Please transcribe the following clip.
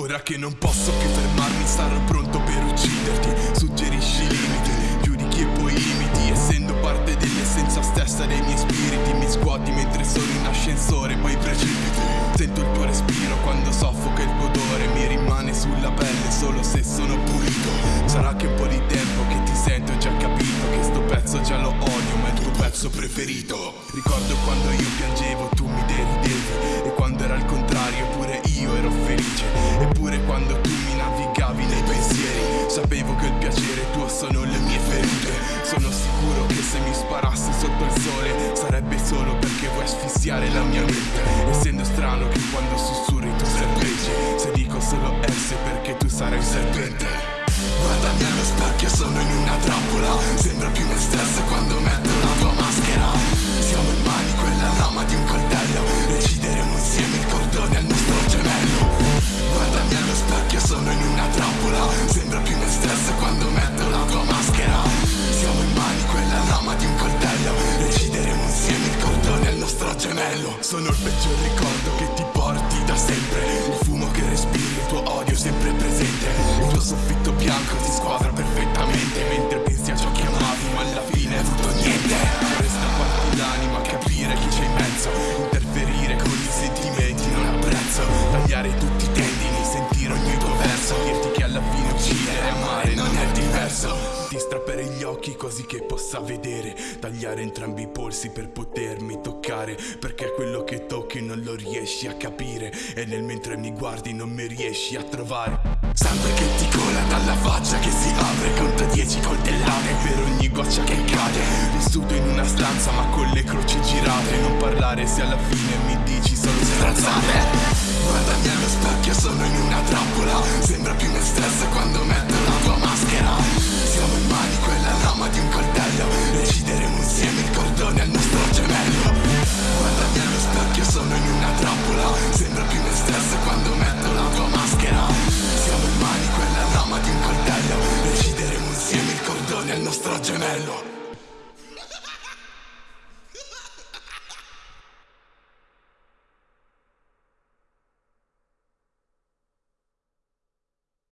Ora che non posso che fermarmi sarò pronto per ucciderti. Suggerisci limiti, giudichi e poi imiti Essendo parte dell'essenza stessa dei miei spiriti Mi scuoti mentre sono in ascensore poi precipiti. Sento il tuo respiro quando soffoca il tuo odore Mi rimane sulla pelle solo se sono pulito. Sarà che un po' di tempo che ti sento ho già capito Che sto pezzo già lo odio ma è il tuo pezzo preferito. Ricordo quando io sotto il sole. Sarebbe solo perché vuoi asfissiare la mia mente. Essendo strano che quando sussurri tu serpeggi Se dico solo S perché tu sarai un serpente Guardami allo specchio, sono in una trappola. Sembra più me stesso quando metto la tua maschera gemello Sono il peggior ricordo che ti porti da sempre. Il fumo che respiri, il tuo odio sempre presente. Il tuo soffitto bianco occhi così che possa vedere. Tagliare entrambi i polsi per potermi toccare Perché quello che tocchi non lo riesci a capire E nel mentre mi guardi non mi riesci a trovare. Sangue che ti cola dalla faccia che si apre Conta dieci coltellate Per ogni goccia che cade. Vissuto in una stanza ma con le croci girate. Non parlare se alla fine mi dici solo stronzate Guardami Siamo